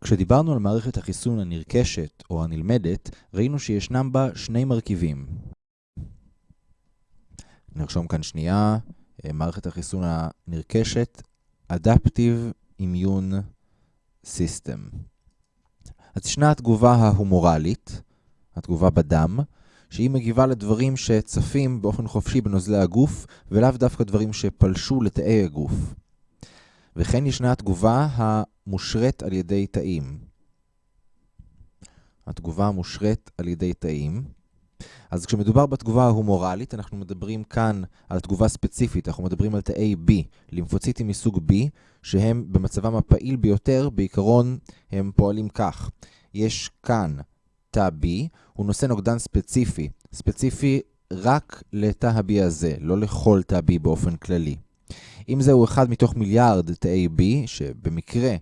כשדיברנו על מערכת החיסון הנרכשת או הנלמדת, ראינו שישנם בה שני מרכיבים. נרשום כאן שנייה, אה, מערכת החיסון הנרכשת, Adaptive Immune System. אז ישנה התגובה ההומורלית, התגובה בדם, שהיא מגיבה לדברים שצפים באופן חופשי בנוזלי הגוף, ולאו דווקא דברים שפלשו לתאי הגוף. וכן ישנה התגובה המושרת על ידי תאים. התגובה המושרת על ידי תאים. אז כשמדובר בתגובה ההומורלית, אנחנו מדברים כאן על תגובה ספציפית, אנחנו מדברים על תאי B, לימפוציטים מסוג B, שהם במצבם הפעיל ביותר, בעיקרון הם פועלים כך. יש כאן תא B, הוא נושא נוגדן ספציפי, ספציפי רק לתא ה-B הזה, לא לכל תא B באופן כללי. אם זהו אחד מתוך מיליארד תאי B, שבמקרה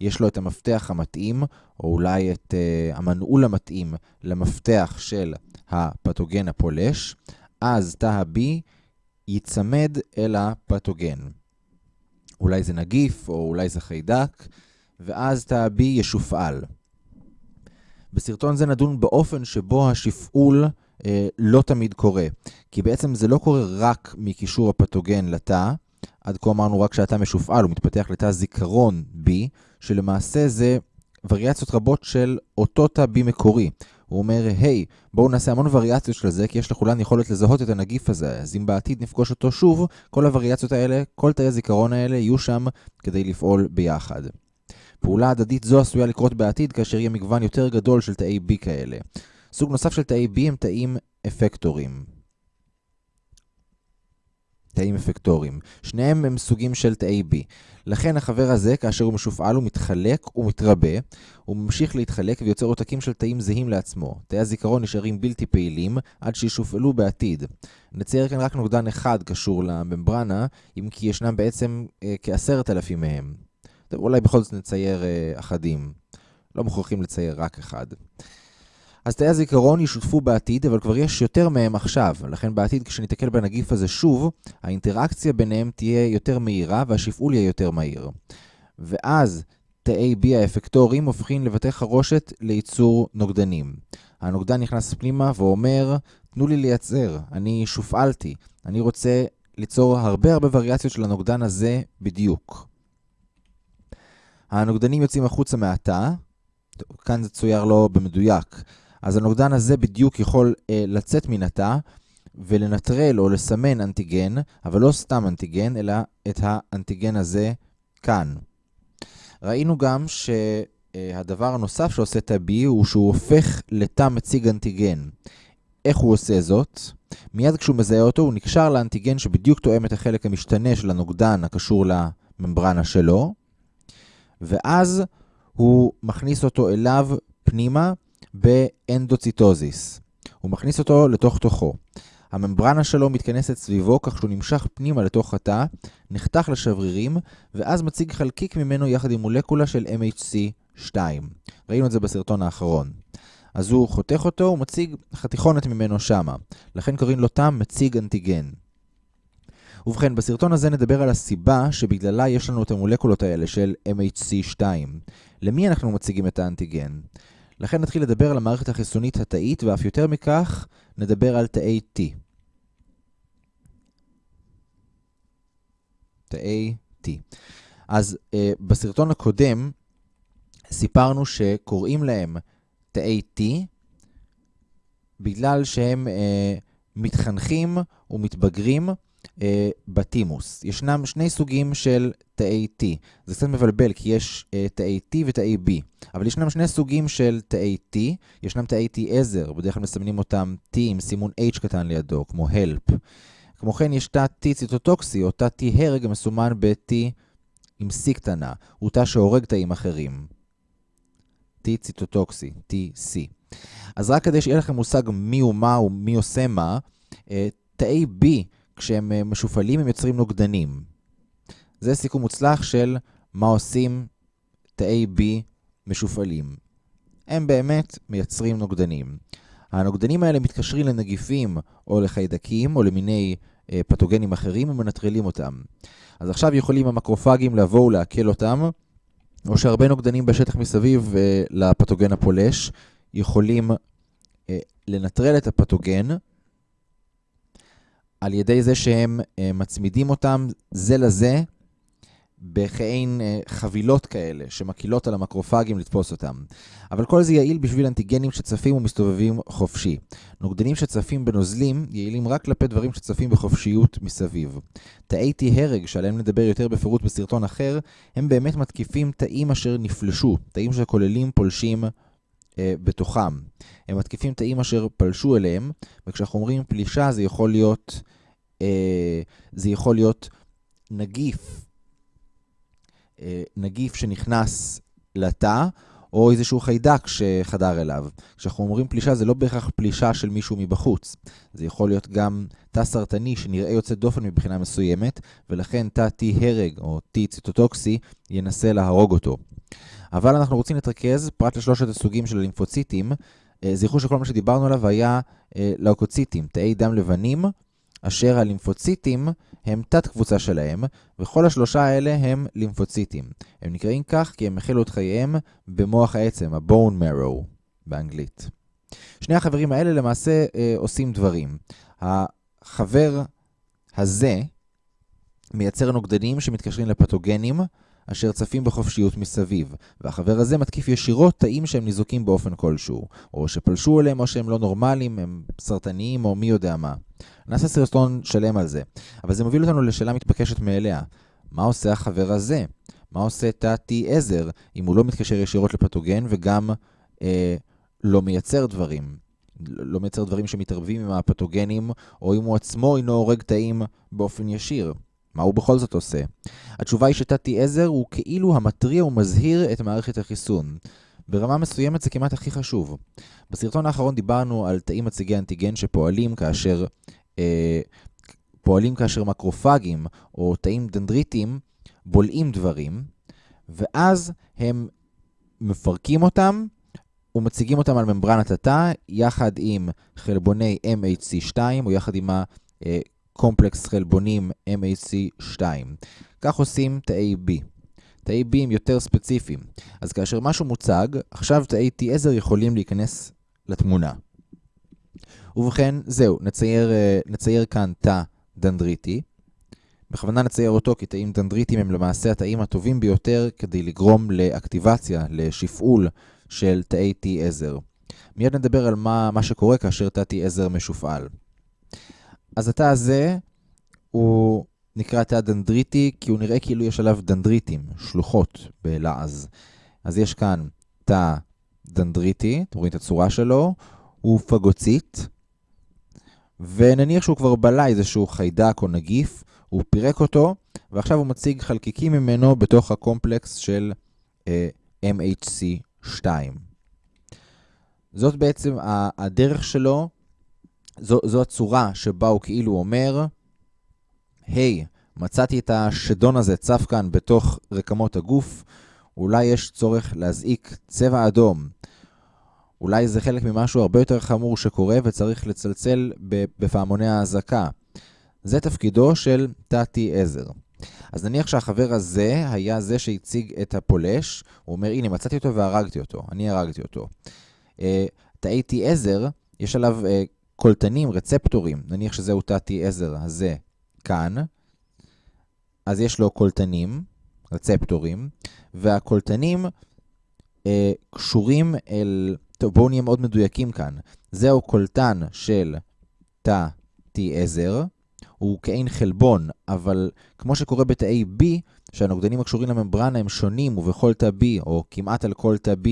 יש לו את המפתח המתאים, או אולי את uh, המנעול המתאים למפתח של הפתוגן הפולש, אז תא ה-B ייצמד אל הפתוגן. אולי זה נגיף, או אולי זה חיידק, ואז תא ה-B ישופעל. בסרטון זה נדון באופן שבו השפעול אה, לא תמיד קורה. כי בעצם זה לא קורה רק מקישור הפתוגן לתא, עד כה אמרנו רק שהתא משופעל, הוא מתפתח לתא זיכרון B, שלמעשה זה וריאציות רבות של אותו תא B מקורי. הוא אומר, היי, hey, בואו נעשה המון וריאציות של זה, כי יש לכולן יכולת לזהות את הנגיף הזה. אז אם בעתיד נפגוש אותו שוב, כל הווריאציות האלה, כל תאי הזיכרון האלה, יהיו שם כדי לפעול ביחד. פעולה הדדית זו עשויה לקרות בעתיד כאשר יהיה מגוון יותר גדול של תאי B כאלה. סוג נוסף של תאי B הם תאים אפקטורים. תאים אפקטוריים. שניהם הם סוגים של תאי B. לכן החבר הזה, כאשר הוא משופעל, הוא מתחלק ומתרבה, הוא ממשיך להתחלק ויוצר עותקים של תאים זהים לעצמו. תאי הזיכרון נשארים בלתי פעילים עד שישופעלו בעתיד. נצייר כאן רק נוגדן אחד קשור לממברנה, אם כי ישנם בעצם אה, כעשרת אלפים מהם. טוב, אולי בכל זאת נצייר אה, אחדים. לא מוכרחים לצייר רק אחד. אז תאי הזיכרון ישותפו בעתיד, אבל כבר יש יותר מהם עכשיו. לכן בעתיד כשניתקל בנגיף הזה שוב, האינטראקציה ביניהם תהיה יותר מהירה והשפעול יהיה יותר מהיר. ואז תאי B האפקטוריים הופכים לבתי חרושת לייצור נוגדנים. הנוגדן נכנס פנימה ואומר, תנו לי לייצר, אני שופעלתי, אני רוצה ליצור הרבה הרבה וריאציות של הנוגדן הזה בדיוק. הנוגדנים יוצאים החוצה מהתא, כאן זה צויר לא במדויק, אז הנוגדן הזה בדיוק יכול אה, לצאת מן התא ולנטרל או לסמן אנטיגן, אבל לא סתם אנטיגן, אלא את האנטיגן הזה כאן. ראינו גם שהדבר הנוסף שעושה תא B הוא שהוא הופך לתא מציג אנטיגן. איך הוא עושה זאת? מיד כשהוא מזהה אותו הוא נקשר לאנטיגן שבדיוק תואם את החלק המשתנה של הנוגדן הקשור לממברנה שלו, ואז הוא מכניס אותו אליו פנימה באנדוציטוזיס. הוא מכניס אותו לתוך תוכו. הממברנה שלו מתכנסת סביבו כך שהוא נמשך פנימה לתוך התא, נחתך לשברירים, ואז מציג חלקיק ממנו יחד עם מולקולה של MHC2. ראינו את זה בסרטון האחרון. אז הוא חותך אותו, הוא מציג חתיכונת ממנו שמה. לכן קוראים לו תא מציג אנטיגן. ובכן, בסרטון הזה נדבר על הסיבה שבגללה יש לנו את המולקולות האלה של MHC2. למי אנחנו מציגים את האנטיגן? לכן נתחיל לדבר על המערכת החיסונית התאית, ואף יותר מכך, נדבר על תאי T. תאי T. אז אה, בסרטון הקודם סיפרנו שקוראים להם תאי T בגלל שהם אה, מתחנכים ומתבגרים אה, בתימוס. ישנם שני סוגים של תאי T. זה קצת מבלבל כי יש אה, תאי T ותאי B. אבל ישנם שני סוגים של תאי T. ישנם תאי T עזר, בדרך כלל מסמנים אותם T עם סימון H קטן לידו, כמו HELP. כמו כן יש תא T ציטוטוקסי, או תא T הרג המסומן ב-T עם C קטנה. הוא תא שהורג תאים אחרים. T ציטוטוקסי, TC. אז רק כדי שיהיה לכם מושג מי הוא מה ומי עושה מה, אה, תאי B כשהם אה, משופלים הם יוצרים נוגדנים. זה סיכום מוצלח של מה עושים תאי B משופלים. הם באמת מייצרים נוגדנים. הנוגדנים האלה מתקשרים לנגיפים או לחיידקים או למיני אה, פתוגנים אחרים ומנטרלים אותם. אז עכשיו יכולים המקרופגים לבוא ולעכל אותם או שהרבה נוגדנים בשטח מסביב אה, לפתוגן הפולש יכולים אה, לנטרל את הפתוגן על ידי זה שהם אה, מצמידים אותם זה לזה בכעין אה, חבילות כאלה שמקילות על המקרופגים לתפוס אותם. אבל כל זה יעיל בשביל אנטיגנים שצפים ומסתובבים חופשי. נוגדנים שצפים בנוזלים יעילים רק כלפי דברים שצפים בחופשיות מסביב. תאי T הרג, שעליהם נדבר יותר בפירוט בסרטון אחר, הם באמת מתקיפים תאים אשר נפלשו, תאים שכוללים פולשים אה, בתוכם. הם מתקיפים תאים אשר פלשו אליהם, וכשאנחנו אומרים פלישה זה יכול להיות, אה, זה יכול להיות נגיף אה, נגיף שנכנס לתא, או איזשהו חיידק שחדר אליו. כשאנחנו אומרים פלישה, זה לא בהכרח פלישה של מישהו מבחוץ. זה יכול להיות גם תא סרטני שנראה יוצא דופן מבחינה מסוימת, ולכן תא T הרג או T ציטוטוקסי ינסה להרוג אותו. אבל אנחנו רוצים להתרכז, פרט לשלושת הסוגים של הלימפוציטים, אה, זכרו שכל מה שדיברנו עליו היה אה, לאוקוציטים, תאי דם לבנים, אשר הלימפוציטים הם תת קבוצה שלהם, וכל השלושה האלה הם לימפוציטים. הם נקראים כך כי הם החלו את חייהם במוח העצם, ה-bone marrow באנגלית. שני החברים האלה למעשה אה, עושים דברים. החבר הזה מייצר נוגדנים שמתקשרים לפתוגנים, אשר צפים בחופשיות מסביב, והחבר הזה מתקיף ישירות תאים שהם ניזוקים באופן כלשהו, או שפלשו אליהם או שהם לא נורמליים, הם סרטניים או מי יודע מה. נעשה סרטון שלם על זה, אבל זה מוביל אותנו לשאלה מתבקשת מאליה. מה עושה החבר הזה? מה עושה תא T עזר אם הוא לא מתקשר ישירות לפתוגן וגם אה, לא מייצר דברים? לא מייצר דברים שמתערבים עם הפתוגנים, או אם הוא עצמו אינו הורג תאים באופן ישיר. מה הוא בכל זאת עושה? התשובה היא שתתי עזר הוא כאילו המתריע ומזהיר את מערכת החיסון. ברמה מסוימת זה כמעט הכי חשוב. בסרטון האחרון דיברנו על תאים מציגי אנטיגן שפועלים כאשר, אה, פועלים כאשר מקרופגים או תאים דנדריטיים בולעים דברים, ואז הם מפרקים אותם ומציגים אותם על ממברנת התא יחד עם חלבוני MHC2 או יחד עם ה... אה, קומפלקס חלבונים MAC2. כך עושים תאי B. תאי B הם יותר ספציפיים. אז כאשר משהו מוצג, עכשיו תאי T עזר יכולים להיכנס לתמונה. ובכן, זהו, נצייר, אה, נצייר כאן תא דנדריטי. בכוונה נצייר אותו כי תאים דנדריטיים הם למעשה התאים הטובים ביותר כדי לגרום לאקטיבציה, לשפעול של תאי T עזר. מיד נדבר על מה, מה שקורה כאשר תא T עזר משופעל. אז התא הזה הוא נקרא תא דנדריטי, כי הוא נראה כאילו יש עליו דנדריטים, שלוחות בלעז. אז יש כאן תא דנדריטי, אתם רואים את הצורה שלו, הוא פגוצית, ונניח שהוא כבר בלע איזשהו חיידק או נגיף, הוא פירק אותו, ועכשיו הוא מציג חלקיקים ממנו בתוך הקומפלקס של uh, אה, MHC2. זאת בעצם הדרך שלו זו, זו הצורה שבה הוא כאילו אומר, היי, hey, מצאתי את השדון הזה צף כאן בתוך רקמות הגוף, אולי יש צורך להזעיק צבע אדום. אולי זה חלק ממשהו הרבה יותר חמור שקורה וצריך לצלצל בפעמוני האזעקה. זה תפקידו של תתי עזר. אז נניח שהחבר הזה היה זה שהציג את הפולש, הוא אומר, הנה, מצאתי אותו והרגתי אותו, אני הרגתי אותו. אה, תאי T עזר, יש עליו uh, קולטנים, רצפטורים, נניח שזהו תתי עזר הזה כאן, אז יש לו קולטנים, רצפטורים, והקולטנים אה, קשורים אל... טוב, בואו נהיה מאוד מדויקים כאן. זהו קולטן של תא T עזר, הוא כעין חלבון, אבל כמו שקורה בתאי B, שהנוגדנים הקשורים לממברנה הם שונים, ובכל תא B, או כמעט על כל תא B,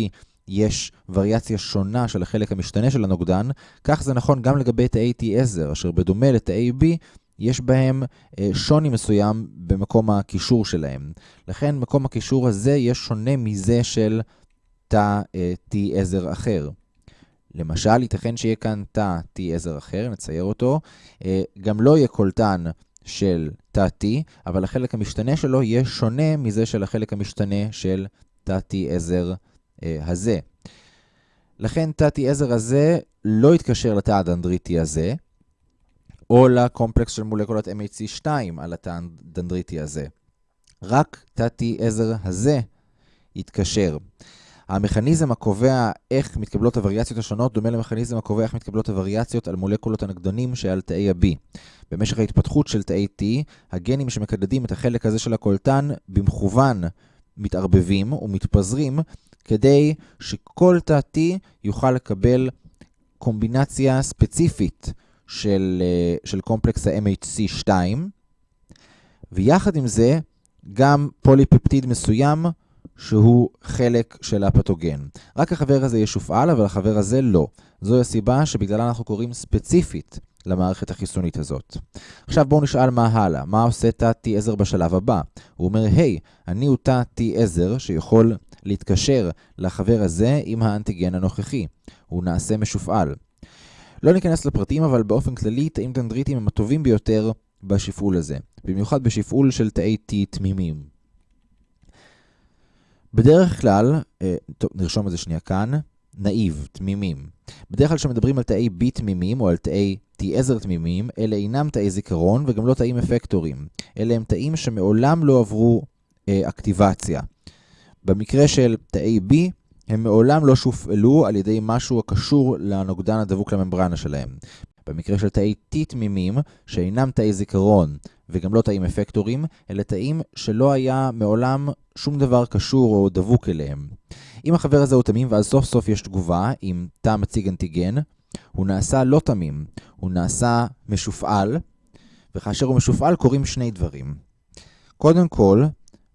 יש וריאציה שונה של החלק המשתנה של הנוגדן, כך זה נכון גם לגבי תאי T10, אשר בדומה לתאי B, יש בהם אה, שוני מסוים במקום הקישור שלהם. לכן מקום הקישור הזה יהיה שונה מזה של תא אה, T10 אחר. למשל, ייתכן שיהיה כאן תא T10 אחר, נצייר אותו, אה, גם לא יהיה קולטן של תא T, אבל החלק המשתנה שלו יהיה שונה מזה של החלק המשתנה של תא T10 אה, הזה. לכן תתי עזר הזה לא יתקשר לתא הדנדריטי הזה, או לקומפלקס של מולקולת MHC2 על התא הדנדריטי הזה. רק תתי עזר הזה יתקשר. המכניזם הקובע איך מתקבלות הווריאציות השונות דומה למכניזם הקובע איך מתקבלות הווריאציות על מולקולות הנגדונים שעל תאי ה-B. במשך ההתפתחות של תאי T, הגנים שמקדדים את החלק הזה של הקולטן במכוון מתערבבים ומתפזרים כדי שכל תא T יוכל לקבל קומבינציה ספציפית של, אה, של קומפלקס ה-MHC2, ויחד עם זה גם פוליפפטיד מסוים שהוא חלק של הפתוגן. רק החבר הזה ישופעל, אבל החבר הזה לא. זוהי הסיבה שבגללה אנחנו קוראים ספציפית למערכת החיסונית הזאת. עכשיו בואו נשאל מה הלאה. מה עושה תא T10 בשלב הבא? הוא אומר, היי, hey, אני הוא תא T10 שיכול להתקשר לחבר הזה עם האנטיגן הנוכחי. הוא נעשה משופעל. לא ניכנס לפרטים, אבל באופן כללי, תאים דנדריטיים הם הטובים ביותר בשפעול הזה. במיוחד בשפעול של תאי T תמימים. בדרך כלל, אה, טוב, נרשום את זה שנייה כאן, נאיב, תמימים. בדרך כלל כשמדברים על תאי B תמימים או על תאי T10 תמימים, אלה אינם תאי זיכרון וגם לא תאים אפקטורים. אלה הם תאים שמעולם לא עברו אה, אקטיבציה. במקרה של תאי B, הם מעולם לא שופעלו על ידי משהו הקשור לנוגדן הדבוק לממברנה שלהם. במקרה של תאי T תמימים, שאינם תאי זיכרון וגם לא תאים אפקטורים, אלה תאים שלא היה מעולם שום דבר קשור או דבוק אליהם. אם החבר הזה הוא תמים ואז סוף סוף יש תגובה עם תא מציג אנטיגן, הוא נעשה לא תמים, הוא נעשה משופעל, וכאשר הוא משופעל קורים שני דברים. קודם כל,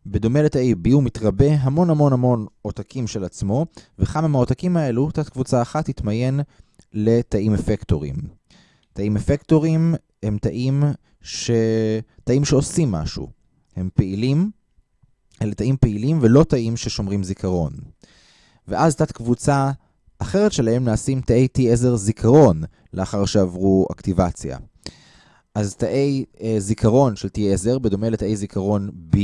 בדומה לתאי B הוא מתרבה המון המון המון עותקים של עצמו, וכמה מהעותקים האלו, תת קבוצה אחת תתמיין לתאים אפקטורים. תאים אפקטורים הם תאים, ש... תאים שעושים משהו. הם פעילים, אלה תאים פעילים ולא תאים ששומרים זיכרון. ואז תת קבוצה אחרת שלהם נעשים תאי T10 זיכרון לאחר שעברו אקטיבציה. אז תאי אה, זיכרון של T10 בדומה לתאי זיכרון B,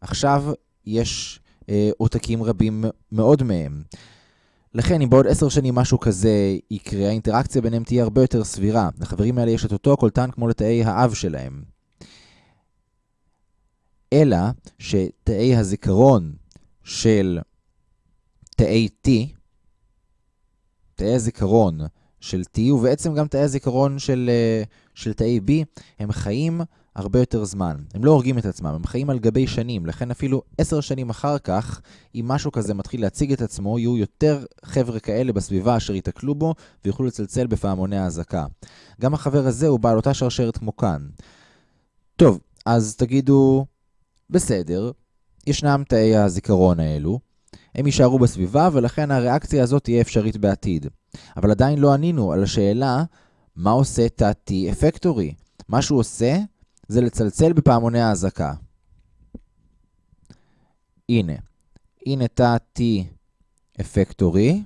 עכשיו יש אה, עותקים רבים מאוד מהם. לכן, אם בעוד עשר שנים משהו כזה יקרה, האינטראקציה ביניהם תהיה הרבה יותר סבירה. לחברים האלה יש את אותו קולטן כמו לתאי האב שלהם. אלא שתאי הזיכרון של תאי T, תאי הזיכרון של T, ובעצם גם תאי הזיכרון של, אה, של תאי B, הם חיים הרבה יותר זמן. הם לא הורגים את עצמם, הם חיים על גבי שנים, לכן אפילו עשר שנים אחר כך, אם משהו כזה מתחיל להציג את עצמו, יהיו יותר חבר'ה כאלה בסביבה אשר ייתקלו בו ויוכלו לצלצל בפעמוני האזעקה. גם החבר הזה הוא בעל אותה שרשרת כמו כאן. טוב, אז תגידו, בסדר, ישנם תאי הזיכרון האלו, הם יישארו בסביבה ולכן הריאקציה הזאת תהיה אפשרית בעתיד. אבל עדיין לא ענינו על השאלה, מה עושה תא T אפקטורי? מה שהוא עושה זה לצלצל בפעמוני האזעקה. הנה, הנה תא T אפקטורי,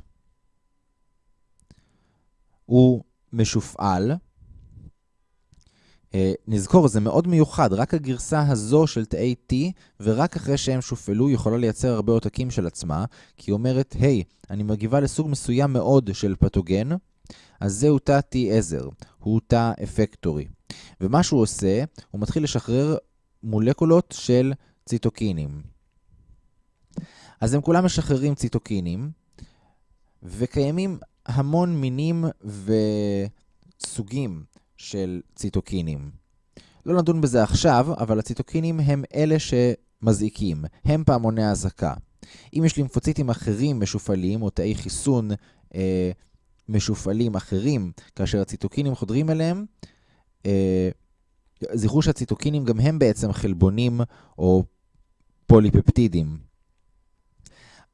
הוא משופעל. Uh, נזכור, זה מאוד מיוחד, רק הגרסה הזו של תאי T, ורק אחרי שהם שופעלו, יכולה לייצר הרבה עותקים של עצמה, כי היא אומרת, היי, hey, אני מגיבה לסוג מסוים מאוד של פתוגן, אז זהו תא T10, הוא תא אפקטורי. ומה שהוא עושה, הוא מתחיל לשחרר מולקולות של ציטוקינים. אז הם כולם משחררים ציטוקינים, וקיימים המון מינים וסוגים של ציטוקינים. לא נדון בזה עכשיו, אבל הציטוקינים הם אלה שמזעיקים, הם פעמוני האזעקה. אם יש לימפוציטים אחרים משופעלים, או תאי חיסון אה, משופעלים אחרים, כאשר הציטוקינים חודרים אליהם, אה, זכרו שהציטוקינים גם הם בעצם חלבונים או פוליפפטידים.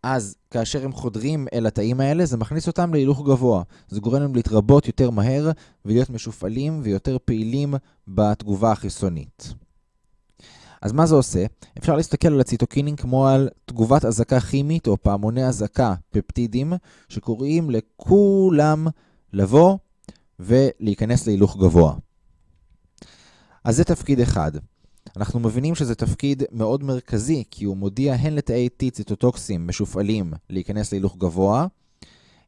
אז כאשר הם חודרים אל התאים האלה, זה מכניס אותם להילוך גבוה. זה גורם להם להתרבות יותר מהר ולהיות משופעלים ויותר פעילים בתגובה החיסונית. אז מה זה עושה? אפשר להסתכל על הציטוקינים כמו על תגובת אזעקה כימית או פעמוני אזעקה פפטידים, שקוראים לכולם לבוא ולהיכנס להילוך גבוה. אז זה תפקיד אחד. אנחנו מבינים שזה תפקיד מאוד מרכזי, כי הוא מודיע הן לתאי T ציטוטוקסים משופעלים להיכנס להילוך גבוה,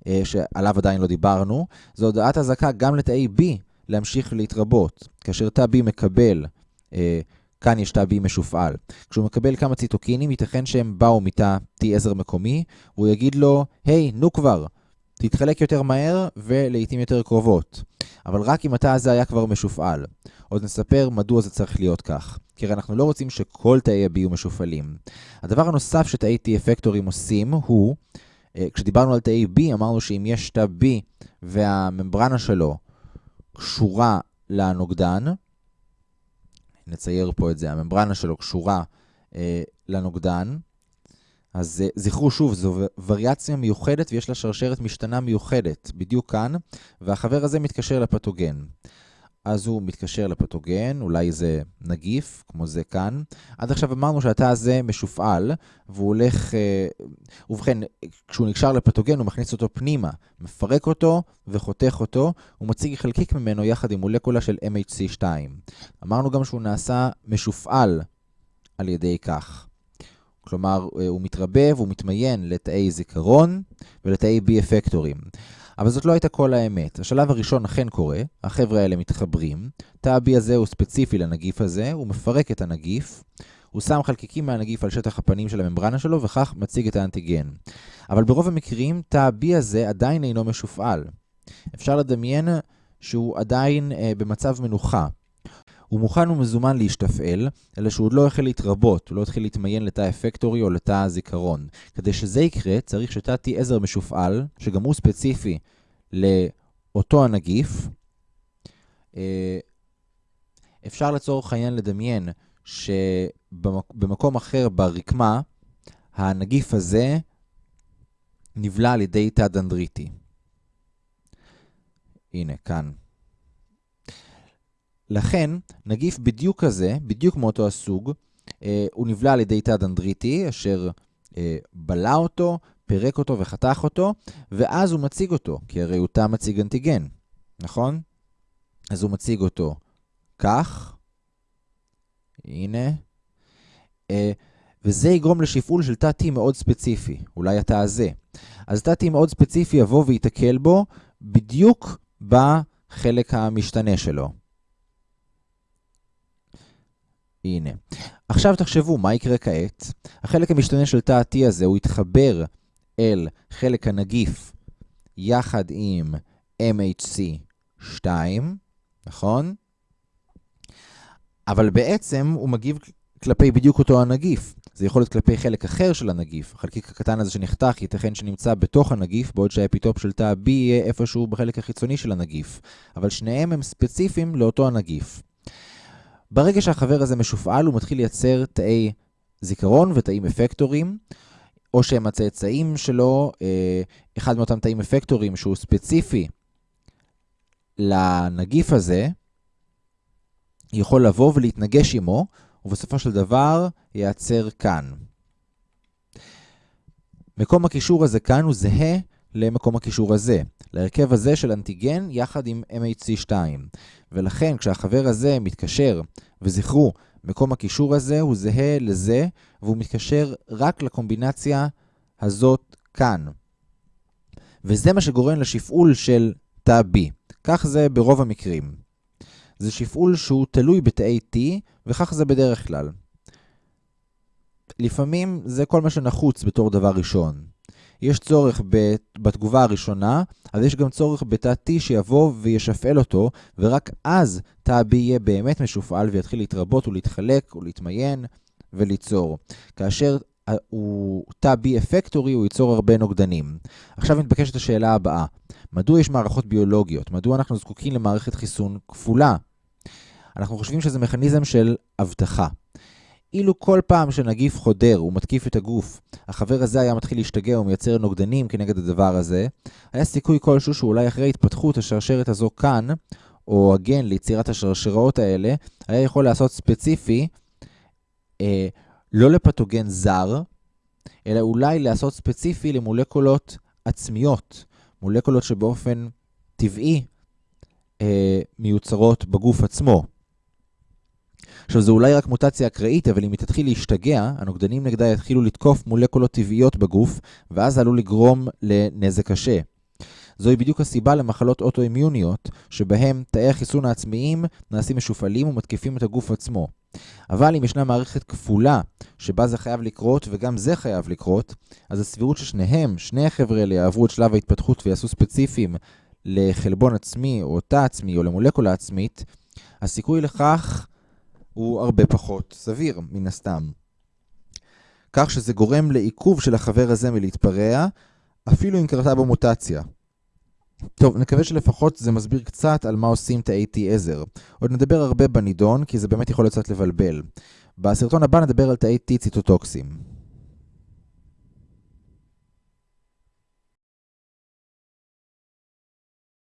אה, שעליו עדיין לא דיברנו. זו הודעת אזעקה גם לתאי B להמשיך להתרבות. כאשר תא B מקבל אה, כאן יש תא B משופעל. כשהוא מקבל כמה ציטוקינים, ייתכן שהם באו מתא T10 מקומי, הוא יגיד לו, היי, hey, נו כבר, תתחלק יותר מהר ולעיתים יותר קרובות. אבל רק אם התא הזה היה כבר משופעל. עוד נספר מדוע זה צריך להיות כך. כי הרי אנחנו לא רוצים שכל תאי ה-B יהיו משופעלים. הדבר הנוסף שתאי T אפקטורים עושים הוא, אה, כשדיברנו על תאי B, אמרנו שאם יש תא B והממברנה שלו קשורה לנוגדן, נצייר פה את זה, הממברנה שלו קשורה אה, לנוגדן, אז אה, זכרו שוב, זו וריאציה מיוחדת ויש לה שרשרת משתנה מיוחדת, בדיוק כאן, והחבר הזה מתקשר לפתוגן. אז הוא מתקשר לפתוגן, אולי זה נגיף, כמו זה כאן. עד עכשיו אמרנו שהתא הזה משופעל, והוא הולך... אה, ובכן, כשהוא נקשר לפתוגן, הוא מכניס אותו פנימה, מפרק אותו וחותך אותו, הוא מציג חלקיק ממנו יחד עם מולקולה של MHC2. אמרנו גם שהוא נעשה משופעל על ידי כך. כלומר, אה, הוא מתרבה והוא מתמיין לתאי זיכרון ולתאי בי אפקטורים. אבל זאת לא הייתה כל האמת. השלב הראשון אכן קורה, החבר'ה האלה מתחברים, תא ה-B הזה הוא ספציפי לנגיף הזה, הוא מפרק את הנגיף, הוא שם חלקיקים מהנגיף על שטח הפנים של הממברנה שלו, וכך מציג את האנטיגן. אבל ברוב המקרים, תא ה-B הזה עדיין אינו משופעל. אפשר לדמיין שהוא עדיין אה, במצב מנוחה. הוא מוכן ומזומן להשתפעל, אלא שהוא עוד לא החל להתרבות, הוא לא התחיל להתמיין לתא אפקטורי או לתא הזיכרון. כדי שזה יקרה, צריך שתא T10 משופעל, שגם הוא ספציפי לאותו הנגיף. אה, אפשר לצורך העניין לדמיין שבמקום אחר ברקמה, הנגיף הזה נבלע על ידי תא דנדריטי. הנה, כאן. לכן, נגיף בדיוק כזה, בדיוק מאותו הסוג, אה, הוא נבלע על ידי תא דנדריטי, אשר אה, בלע אותו, פירק אותו וחתך אותו, ואז הוא מציג אותו, כי הרי הוא תא מציג אנטיגן, נכון? אז הוא מציג אותו כך, הנה, אה, וזה יגרום לשפעול של תא T מאוד ספציפי, אולי התא הזה. אז תא T מאוד ספציפי יבוא וייתקל בו בדיוק בחלק המשתנה שלו. הנה. עכשיו תחשבו, מה יקרה כעת? החלק המשתנה של תא ה-T הזה, הוא יתחבר אל חלק הנגיף יחד עם MHC2, נכון? אבל בעצם הוא מגיב כלפי בדיוק אותו הנגיף. זה יכול להיות כלפי חלק אחר של הנגיף. החלקיק הקטן הזה שנחתך ייתכן שנמצא בתוך הנגיף, בעוד שהאפיטופ של תא B יהיה איפשהו בחלק החיצוני של הנגיף. אבל שניהם הם ספציפיים לאותו הנגיף. ברגע שהחבר הזה משופעל, הוא מתחיל לייצר תאי זיכרון ותאים אפקטורים, או שהם הצאצאים שלו, אה, אחד מאותם תאים אפקטורים שהוא ספציפי לנגיף הזה, יכול לבוא ולהתנגש עמו, ובסופו של דבר ייעצר כאן. מקום הקישור הזה כאן הוא זהה למקום הקישור הזה, להרכב הזה של אנטיגן יחד עם MHC2. ולכן כשהחבר הזה מתקשר, וזכרו, מקום הקישור הזה הוא זהה לזה, והוא מתקשר רק לקומבינציה הזאת כאן. וזה מה שגורם לשפעול של תא B. כך זה ברוב המקרים. זה שפעול שהוא תלוי בתאי T, וכך זה בדרך כלל. לפעמים זה כל מה שנחוץ בתור דבר ראשון. יש צורך בתגובה הראשונה, אז יש גם צורך בתא T שיבוא וישפעל אותו, ורק אז תא B יהיה באמת משופעל ויתחיל להתרבות ולהתחלק ולהתמיין וליצור. כאשר הוא תא B אפקטורי, הוא ייצור הרבה נוגדנים. עכשיו מתבקשת השאלה הבאה, מדוע יש מערכות ביולוגיות? מדוע אנחנו זקוקים למערכת חיסון כפולה? אנחנו חושבים שזה מכניזם של אבטחה. אילו כל פעם שנגיף חודר ומתקיף את הגוף, החבר הזה היה מתחיל להשתגע ומייצר נוגדנים כנגד הדבר הזה, היה סיכוי כלשהו שאולי אחרי התפתחות השרשרת הזו כאן, או הגן ליצירת השרשראות האלה, היה יכול לעשות ספציפי, אה, לא לפתוגן זר, אלא אולי לעשות ספציפי למולקולות עצמיות, מולקולות שבאופן טבעי אה, מיוצרות בגוף עצמו. עכשיו, זו אולי רק מוטציה אקראית, אבל אם היא תתחיל להשתגע, הנוגדנים נגדה יתחילו לתקוף מולקולות טבעיות בגוף, ואז עלול לגרום לנזק קשה. זוהי בדיוק הסיבה למחלות אוטואימיוניות, שבהם תאי החיסון העצמיים נעשים משופעלים ומתקיפים את הגוף עצמו. אבל אם ישנה מערכת כפולה שבה זה חייב לקרות וגם זה חייב לקרות, אז הסבירות ששניהם, שני החבר'ה האלה יעברו את שלב ההתפתחות ויעשו ספציפיים לחלבון עצמי או תא עצמי או למולקולה עצמית, הסיכוי לכך הוא הרבה פחות סביר, מן הסתם. כך שזה גורם לעיכוב של החבר הזה מלהתפרע, אפילו אם קרתה בו מוטציה. טוב, נקווה שלפחות זה מסביר קצת על מה עושים תאי T עזר. עוד נדבר הרבה בנידון, כי זה באמת יכול קצת לבלבל. בסרטון הבא נדבר על תאי T ציטוטוקסים.